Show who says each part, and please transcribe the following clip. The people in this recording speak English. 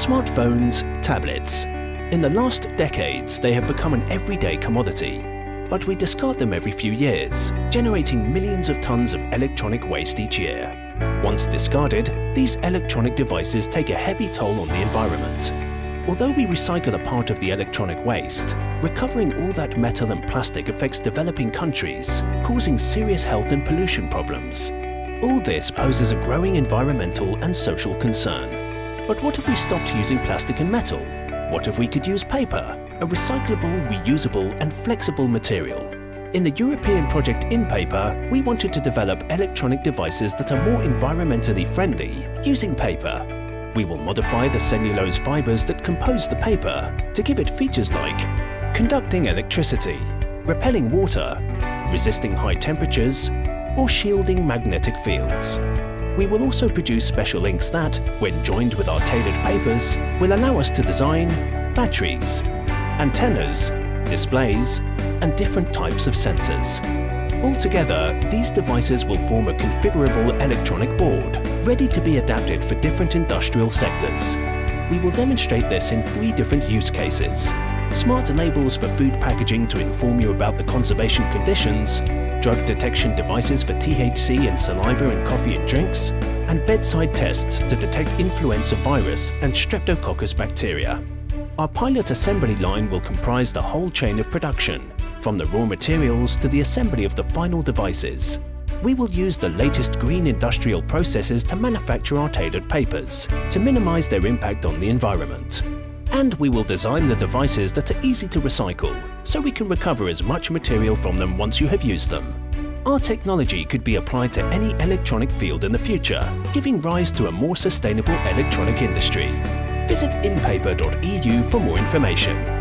Speaker 1: Smartphones, tablets. In the last decades, they have become an everyday commodity. But we discard them every few years, generating millions of tons of electronic waste each year. Once discarded, these electronic devices take a heavy toll on the environment. Although we recycle a part of the electronic waste, recovering all that metal and plastic affects developing countries, causing serious health and pollution problems. All this poses a growing environmental and social concern. But what if we stopped using plastic and metal? What if we could use paper, a recyclable, reusable and flexible material? In the European project InPaper, we wanted to develop electronic devices that are more environmentally friendly using paper. We will modify the cellulose fibers that compose the paper to give it features like conducting electricity, repelling water, resisting high temperatures, or shielding magnetic fields. We will also produce special inks that, when joined with our tailored papers, will allow us to design batteries, antennas, displays, and different types of sensors. Altogether, these devices will form a configurable electronic board, ready to be adapted for different industrial sectors. We will demonstrate this in three different use cases. Smart labels for food packaging to inform you about the conservation conditions, drug detection devices for THC in saliva and coffee and drinks, and bedside tests to detect influenza virus and streptococcus bacteria. Our pilot assembly line will comprise the whole chain of production, from the raw materials to the assembly of the final devices. We will use the latest green industrial processes to manufacture our tailored papers, to minimize their impact on the environment. And we will design the devices that are easy to recycle, so we can recover as much material from them once you have used them. Our technology could be applied to any electronic field in the future, giving rise to a more sustainable electronic industry. Visit inpaper.eu for more information.